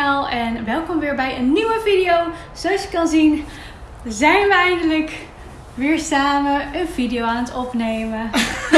en welkom weer bij een nieuwe video. Zoals je kan zien zijn we eindelijk weer samen een video aan het opnemen.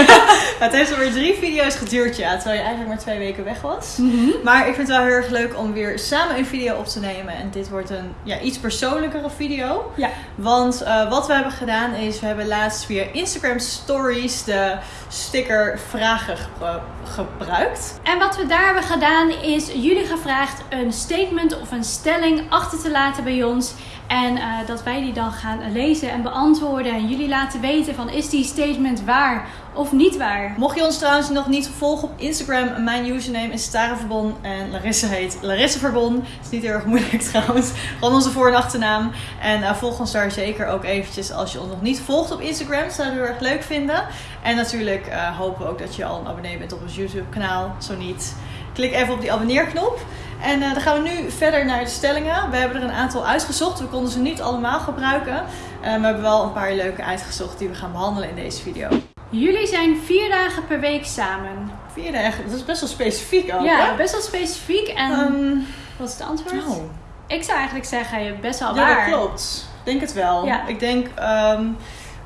het heeft alweer drie video's geduurd, ja, terwijl je eigenlijk maar twee weken weg was. Mhm. Maar ik vind het wel heel erg leuk om weer samen een video op te nemen. En dit wordt een ja, iets persoonlijkere video. Ja. Want eh, wat we hebben gedaan is, we hebben laatst via Instagram Stories de sticker vragen gebru- gebruikt. En wat we daar hebben gedaan is jullie gevraagd een statement of een stelling achter te laten bij ons. En eh, dat wij die dan gaan lezen en beantwoorden. En jullie laten weten van is die statement waar of niet waar. Mocht je ons trouwens nog niet volgen op Instagram, mijn username is Tara Verbon en Larissa heet Larissa Verbon. is niet heel erg moeilijk trouwens. Gewoon onze voor- en achternaam. En eh, volg ons daar zeker ook eventjes als je ons nog niet volgt op Instagram. Zouden we heel erg leuk vinden. En natuurlijk eh, hopen we ook dat je al een abonnee bent op ons YouTube kanaal. Zo niet, klik even op die abonneerknop. En eh, dan gaan we nu verder naar de stellingen. We hebben er een aantal uitgezocht. We konden ze niet allemaal gebruiken. Eh, we hebben wel een paar leuke uitgezocht die we gaan behandelen in deze video. Jullie zijn vier dagen per week samen. Vier dagen, dat is best wel specifiek ook. Ja, hè? best wel specifiek. En Ehm, wat is het antwoord? nou, Ik zou eigenlijk zeggen best wel ja, waar. dat klopt. Ik denk het wel. Ja. Ik denk, ehm,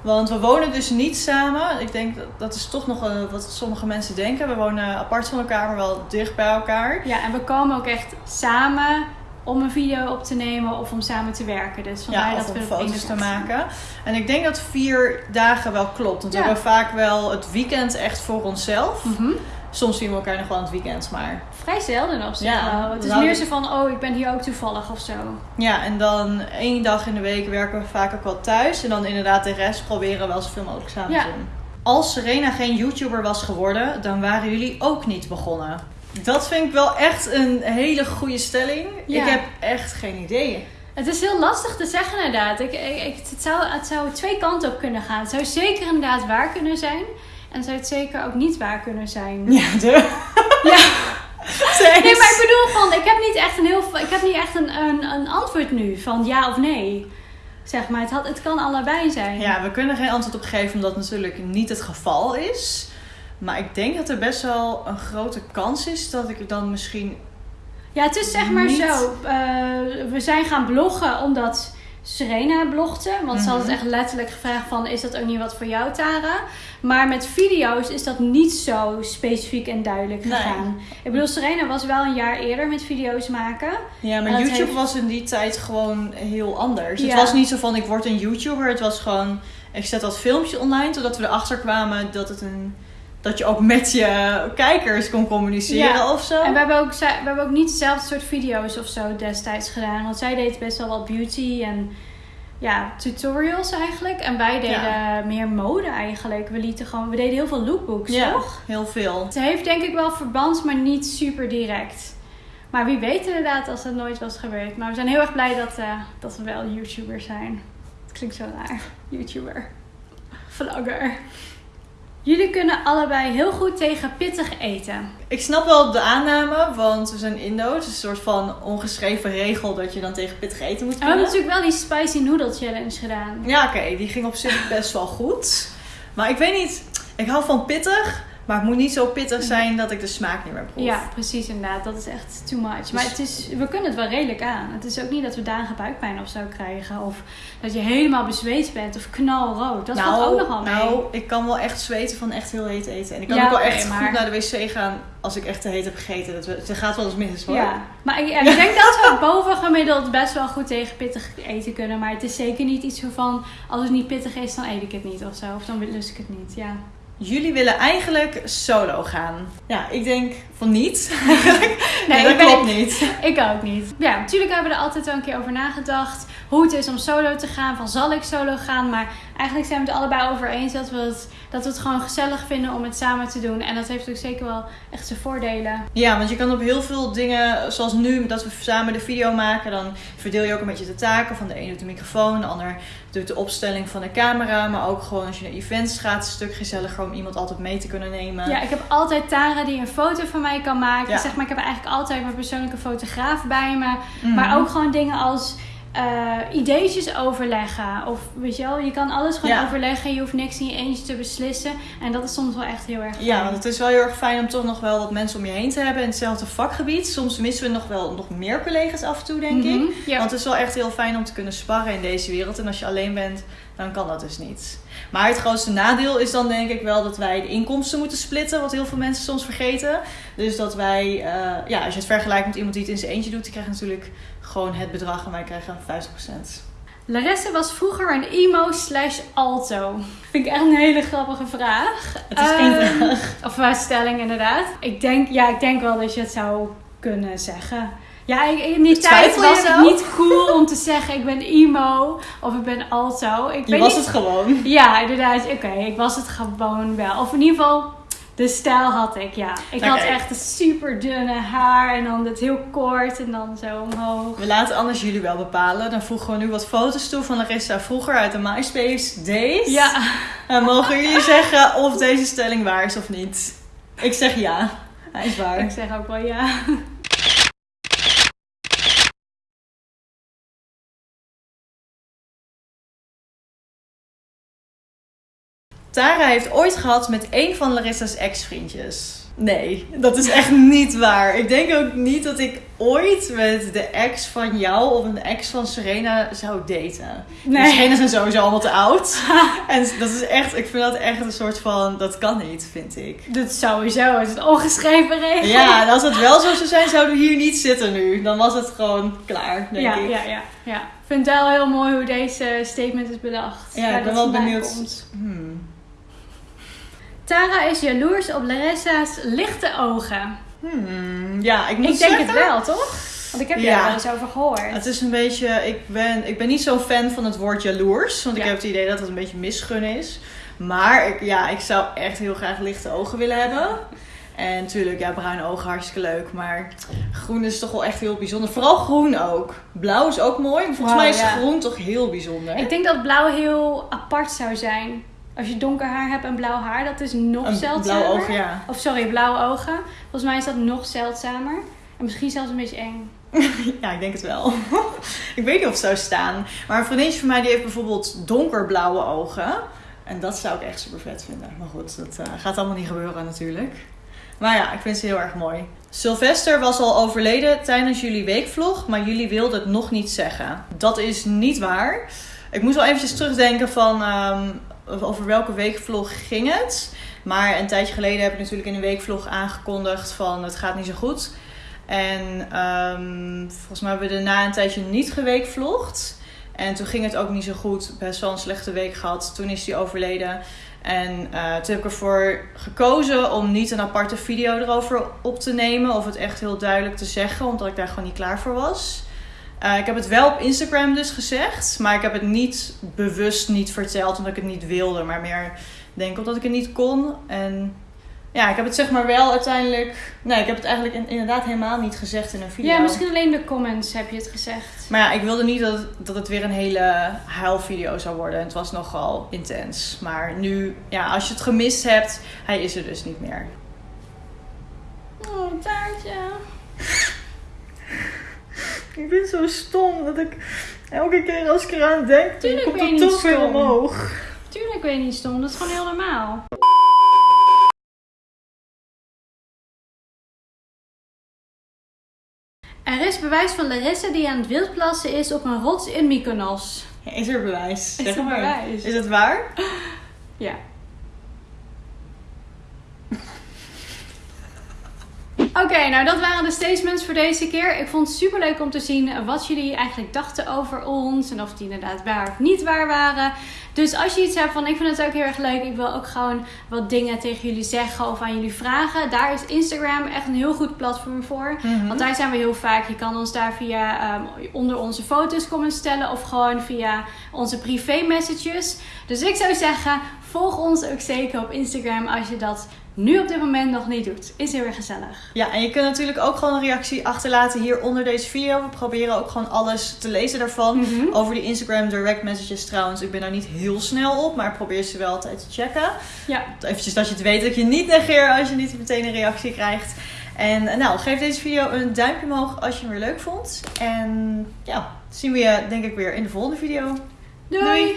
want we wonen dus niet samen. Ik denk dat dat is toch nog wat sommige mensen denken. We wonen apart van elkaar, maar wel dicht bij elkaar. Ja, en we komen ook echt samen om een video op te nemen of om samen te werken. Dus vandaar Ja, dat we foto's te maken. En ik denk dat vier dagen wel klopt. Want Ja. we hebben vaak wel het weekend echt voor onszelf. Mhm. Soms zien we elkaar nog wel aan het weekend, maar... Vrij zelden op zich Ja, wel. Het is meer zo van, oh, ik ben hier ook toevallig of zo. Ja, en dan één dag in de week werken we vaak ook wel thuis. En dan inderdaad de rest proberen we wel zoveel mogelijk samen te doen. Als Serena geen YouTuber was geworden, dan waren jullie ook niet begonnen. Dat vind ik wel echt een hele goede stelling. Ja. Ik heb echt geen idee. Het is heel lastig te zeggen inderdaad. Ik, ik, het, zou, het zou twee kanten op kunnen gaan. Het zou zeker inderdaad waar kunnen zijn. En zou het zeker ook niet waar kunnen zijn. Ja, de... Ja. Nee, maar ik bedoel van, ik heb niet echt een heel, ik heb niet echt een, een, een antwoord nu van ja of nee. Zeg maar, het, had, het kan allebei zijn. Ja, we kunnen geen antwoord op geven omdat het natuurlijk niet het geval is. Maar ik denk dat er best wel een grote kans is dat ik dan misschien... Ja, het is zeg maar Niet- zo. eh, we zijn gaan bloggen omdat Serena blogde. Want ze had het Mhm. echt letterlijk gevraagd van... is dat ook niet wat voor jou, Tara? Maar met video's is dat niet zo specifiek en duidelijk Nee. gegaan. Ik bedoel, Serena was wel een jaar eerder met video's maken. Ja, maar YouTube heeft- was in die tijd gewoon heel anders. Ja. Het was niet zo van ik word een YouTuber. Het was gewoon ik zet dat filmpje online totdat we erachter kwamen dat het een dat je ook met je kijkers kon communiceren Ja. of zo. En we hebben, ook, we hebben ook niet hetzelfde soort video's of zo destijds gedaan. Want zij deed best wel wat beauty en ja, tutorials eigenlijk. En wij deden Ja. meer mode eigenlijk. We, lieten gewoon, we deden heel veel lookbooks, ja, toch? heel veel. Het heeft denk ik wel verband, maar niet super direct. Maar wie weet inderdaad als dat nooit was gebeurd. Maar we zijn heel erg blij dat, eh, dat we wel YouTubers zijn. Het klinkt zo raar. YouTuber. Vlogger. Jullie kunnen allebei heel goed tegen pittig eten. Ik snap wel de aanname, want we zijn Indo's. Het is een soort van ongeschreven regel dat je dan tegen pittig eten moet En we hebben kunnen. natuurlijk wel die spicy noodle challenge gedaan. Ja, oké, die ging op zich best wel goed. Maar ik weet niet, ik hou van pittig, maar het moet niet zo pittig zijn dat ik de smaak niet meer proef. Ja, precies inderdaad. Dat is echt too much. Maar het is, we kunnen het wel redelijk aan. Het is ook niet dat we dagen buikpijn of zo krijgen. Of dat je helemaal bezweet bent of knalrood. Dat valt ook nog wel mee. nou, ik kan wel echt zweten van echt heel heet eten. En ik kan Ja, ook wel echt maar- goed naar de wc gaan als ik echt te heet heb gegeten. Dat, we- het gaat wel eens mis hoor. Ja, maar ik, ik denk dat we boven gemiddeld best wel goed tegen pittig eten kunnen. Maar het is zeker niet iets van als het niet pittig is, dan eet ik het niet of zo. Of dan lust ik het niet. Ja. Jullie willen eigenlijk solo gaan. Ja, ik denk van niet. Nee, dat ben- klopt niet. Ik ook niet. Ja, natuurlijk hebben we er altijd wel een keer over nagedacht. Hoe het is om solo te gaan. Van zal ik solo gaan? Maar eigenlijk zijn we het allebei over eens dat we het, dat we het gewoon gezellig vinden om het samen te doen. En dat heeft ook zeker wel echt zijn voordelen. Ja, want je kan op heel veel dingen, zoals nu, dat we samen de video maken, dan verdeel je ook een beetje de taken. Van de een doet de microfoon, de ander doet de opstelling van de camera. Maar ook gewoon als je naar events gaat, is het een stuk gezelliger om iemand altijd mee te kunnen nemen. Ja, ik heb altijd Tara die een foto van mij kan maken. Ja. Zeg maar, ik heb eigenlijk altijd mijn persoonlijke fotograaf bij me. Mhm. Maar ook gewoon dingen als eh ideetjes overleggen. Of weet je wel, je kan alles gewoon Ja. overleggen. Je hoeft niks in je eentje te beslissen. En dat is soms wel echt heel erg fijn. Ja, want het is wel heel erg fijn om toch nog wel wat mensen om je heen te hebben in hetzelfde vakgebied. Soms missen we nog wel nog meer collega's af en toe, denk ik. Mhm, Ja. Want het is wel echt heel fijn om te kunnen sparren in deze wereld. En als je alleen bent, dan kan dat dus niet. Maar het grootste nadeel is dan denk ik wel dat wij de inkomsten moeten splitten. Wat heel veel mensen soms vergeten. Dus dat wij, eh, ja, als je het vergelijkt met iemand die het in zijn eentje doet, die krijgt natuurlijk gewoon het bedrag en wij krijgen 50%. Larisse was vroeger een emo slash alto. Vind ik echt een hele grappige vraag. Het is geen Ehm, vraag. Of een stelling inderdaad. Ik denk, ja, ik denk wel dat je het zou kunnen zeggen. Ja, ik- in die tijd was het niet cool om te zeggen ik ben emo of ik ben alto. Ik Je was niet- het gewoon. Ja, inderdaad. Oké, ik was het gewoon wel. Of in ieder geval, de stijl had ik, ja. Ik had Oké. echt een super dunne haar en dan het heel kort en dan zo omhoog. We laten anders jullie wel bepalen. Dan voegen we nu wat foto's toe van Larissa vroeger uit de MySpace Days. Ja, En mogen jullie zeggen of deze stelling waar is of niet? Ik zeg ja. Hij is waar. ik zeg ook wel ja. Tara heeft ooit gehad met een van Larissa's ex-vriendjes. Nee, dat is echt niet waar. Ik denk ook niet dat ik ooit met de ex van jou of een ex van Serena zou daten. Nee. Serena zijn sowieso allemaal te oud. en dat is echt, ik vind dat echt een soort van, dat kan niet, vind ik. Dat sowieso, het is een ongeschreven regel. Ja, en als het wel zo zou zijn, zouden we hier niet zitten nu. Dan was het gewoon klaar, denk ja, ik. ja, ja, ja. Ik vind het wel heel mooi hoe deze statement is bedacht. Ja, ik ben dat wel benieuwd. Hmm. Tara is jaloers op Larissa's lichte ogen. Hmm, Ja, ik moet Ik denk zeggen, het wel, toch? Want ik heb Ja. er wel eens over gehoord. Het is een beetje, ik ben, ik ben niet zo'n fan van het woord jaloers. Want ik heb het idee dat het een beetje misgun is. Maar ik, ja, ik zou echt heel graag lichte ogen willen hebben. En natuurlijk, ja, bruine ogen hartstikke leuk. Maar groen is toch wel echt heel bijzonder. Vooral groen ook. Blauw is ook mooi. Volgens mij is ja. groen toch heel bijzonder. Ik denk dat blauw heel apart zou zijn. Als je donker haar hebt en blauw haar, dat is nog een zeldzamer. blauw oog, ja. Of sorry, blauwe ogen. Volgens mij is dat nog zeldzamer. En misschien zelfs een beetje eng. Ja, ik denk het wel. ik weet niet of het zou staan. Maar een vriendinnetje van mij die heeft bijvoorbeeld donkerblauwe ogen. En dat zou ik echt super vet vinden. Maar goed, dat eh, gaat allemaal niet gebeuren natuurlijk. Maar ja, ik vind ze heel erg mooi. Sylvester was al overleden tijdens jullie weekvlog, maar jullie wilden het nog niet zeggen. Dat is niet waar. Ik moest wel eventjes terugdenken van ehm, over welke weekvlog ging het. Maar een tijdje geleden heb ik natuurlijk in een weekvlog aangekondigd van het gaat niet zo goed. En ehm, volgens mij hebben we daarna een tijdje niet geweekvlogd. En toen ging het ook niet zo goed. Best wel een slechte week gehad. Toen is hij overleden. En eh, toen heb ik ervoor gekozen om niet een aparte video erover op te nemen. Of het echt heel duidelijk te zeggen. Omdat ik daar gewoon niet klaar voor was. Eh, ik heb het wel op Instagram dus gezegd. Maar ik heb het niet bewust niet verteld. Omdat ik het niet wilde. Maar meer denk ik omdat ik het niet kon. En ja, ik heb het zeg maar wel uiteindelijk... Nee, ik heb het eigenlijk in- inderdaad helemaal niet gezegd in een video. Ja, misschien alleen de comments heb je het gezegd. Maar ja, ik wilde niet dat, dat het weer een hele huilvideo zou worden. En het was nogal intens. Maar nu, ja, als je het gemist hebt, hij is er dus niet meer. Oh, taartje. Ik ben zo stom dat ik elke keer als ik eraan denk, Tuurlijk komt het toch weer stom. omhoog. Tuurlijk ben je niet stom, dat is gewoon heel normaal. Er is bewijs van Larissa die aan het wildplassen is op een rots in Mykonos. Is er bewijs? Is Zeg er maar. bewijs? Is het waar? Ja. Oké, nou dat waren de statements voor deze keer. Ik vond het super leuk om te zien wat jullie eigenlijk dachten over ons. En of die inderdaad waar of niet waar waren. Dus als je iets hebt van ik vind het ook heel erg leuk. Ik wil ook gewoon wat dingen tegen jullie zeggen of aan jullie vragen. Daar is Instagram echt een heel goed platform voor. Mhm. Want daar zijn we heel vaak. Je kan ons daar via ehm, onder onze foto's comments stellen. Of gewoon via onze privé messages. Dus ik zou zeggen, volg ons ook zeker op Instagram als je dat nu op dit moment nog niet doet. Is heel erg gezellig. Ja, en je kunt natuurlijk ook gewoon een reactie achterlaten hier onder deze video. We proberen ook gewoon alles te lezen daarvan. Mhm. Over die Instagram direct messages trouwens. Ik ben daar niet heel snel op, maar probeer ze wel altijd te checken. Ja. Eventjes dat je het weet dat je niet negeer als je niet meteen een reactie krijgt. En eh, nou, geef deze video een duimpje omhoog als je hem weer leuk vond. En ja, zien we je denk ik weer in de volgende video. Doei.